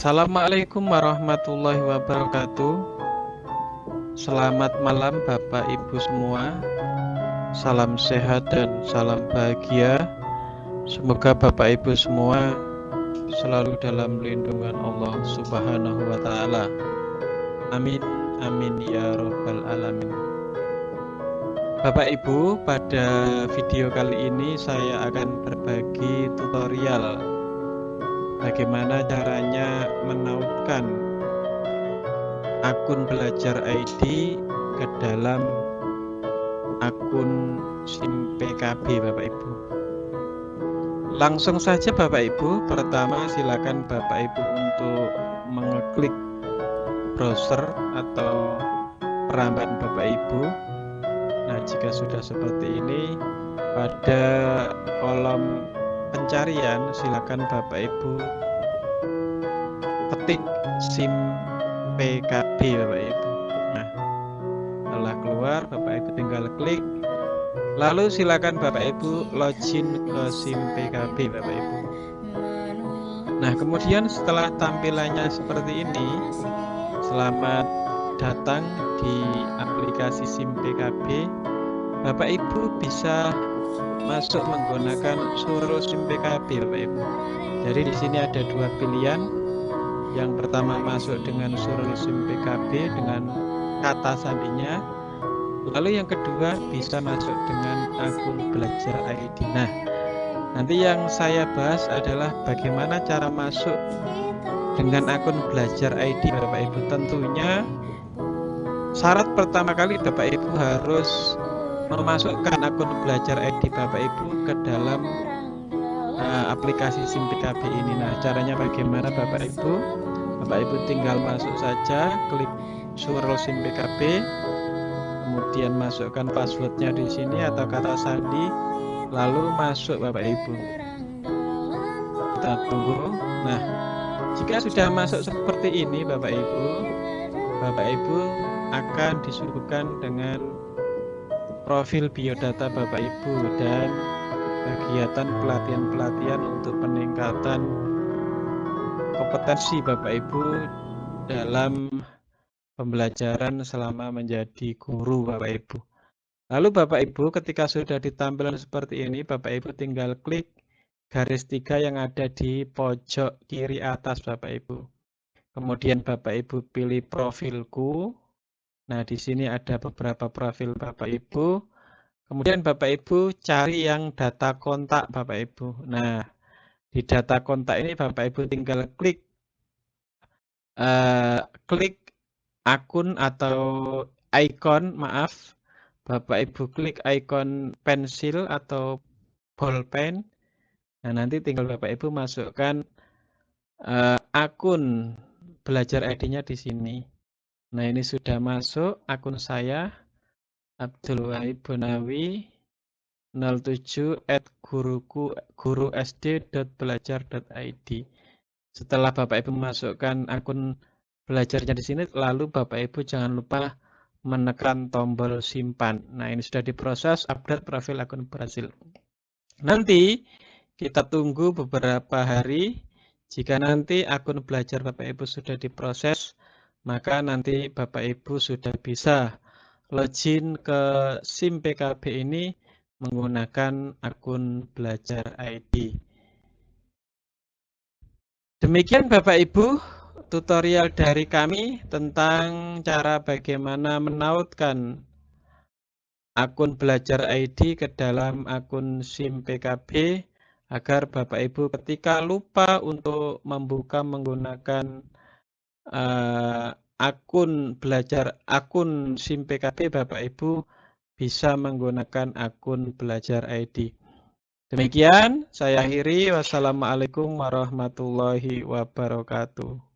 Assalamualaikum warahmatullahi wabarakatuh Selamat malam Bapak Ibu semua Salam sehat dan salam bahagia Semoga Bapak Ibu semua selalu dalam lindungan Allah Subhanahu wa taala. Amin amin ya robbal alamin. Bapak Ibu, pada video kali ini saya akan berbagi tutorial bagaimana caranya menautkan akun belajar ID ke dalam akun SIM PKB Bapak Ibu? Langsung saja Bapak Ibu. Pertama silakan Bapak Ibu untuk mengeklik browser atau peramban Bapak Ibu. Nah jika sudah seperti ini pada kolom pencarian silakan Bapak Ibu. Ketik SIM PKB Bapak Ibu. Nah setelah keluar Bapak Ibu tinggal klik. Lalu silakan Bapak Ibu login ke SIM PKB Bapak Ibu. Nah kemudian setelah tampilannya seperti ini selamat datang di aplikasi SIM PKB Bapak Ibu bisa masuk menggunakan Surul SIM PKB Bapak Ibu. Jadi di sini ada dua pilihan. Yang pertama masuk dengan Surul SIM PKB dengan kata sandinya. Lalu yang kedua bisa masuk dengan akun belajar ID. Nah, nanti yang saya bahas adalah bagaimana cara masuk dengan akun belajar ID Bapak Ibu. Tentunya syarat pertama kali Bapak Ibu harus memasukkan akun belajar ID Bapak Ibu ke dalam uh, aplikasi SIM PKB ini. Nah, caranya bagaimana Bapak Ibu? Bapak Ibu tinggal masuk saja, klik surel SIM PKB, kemudian masukkan passwordnya di sini atau kata sandi, lalu masuk Bapak Ibu. Kita tunggu. Nah, jika sudah masuk seperti ini Bapak Ibu, Bapak Ibu akan disuguhkan dengan profil biodata Bapak Ibu dan kegiatan pelatihan-pelatihan untuk peningkatan kompetensi Bapak Ibu dalam pembelajaran selama menjadi guru Bapak Ibu. Lalu Bapak Ibu ketika sudah ditampilkan seperti ini Bapak Ibu tinggal klik garis tiga yang ada di pojok kiri atas Bapak Ibu. Kemudian Bapak Ibu pilih profilku Nah, di sini ada beberapa profil Bapak Ibu. Kemudian Bapak Ibu cari yang data kontak Bapak Ibu. Nah, di data kontak ini Bapak Ibu tinggal klik uh, klik akun atau icon, maaf. Bapak Ibu klik icon pensil atau bolpen. Nah, nanti tinggal Bapak Ibu masukkan uh, akun belajar ID-nya di sini. Nah, ini sudah masuk akun saya Abdul Wahid Bonawi 07 at guruku guru sd.belajar.id. Setelah Bapak Ibu masukkan akun belajarnya di sini, lalu Bapak Ibu jangan lupa menekan tombol simpan. Nah, ini sudah diproses update profil akun berhasil. Nanti kita tunggu beberapa hari. Jika nanti akun belajar Bapak Ibu sudah diproses, maka nanti Bapak Ibu sudah bisa login ke SIM PKB ini menggunakan akun belajar ID. Demikian Bapak Ibu tutorial dari kami tentang cara bagaimana menautkan akun belajar ID ke dalam akun SIM PKB agar Bapak Ibu ketika lupa untuk membuka menggunakan uh, akun belajar akun SIM PKB Bapak Ibu bisa menggunakan akun belajar ID. Demikian saya akhiri. Wassalamualaikum warahmatullahi wabarakatuh.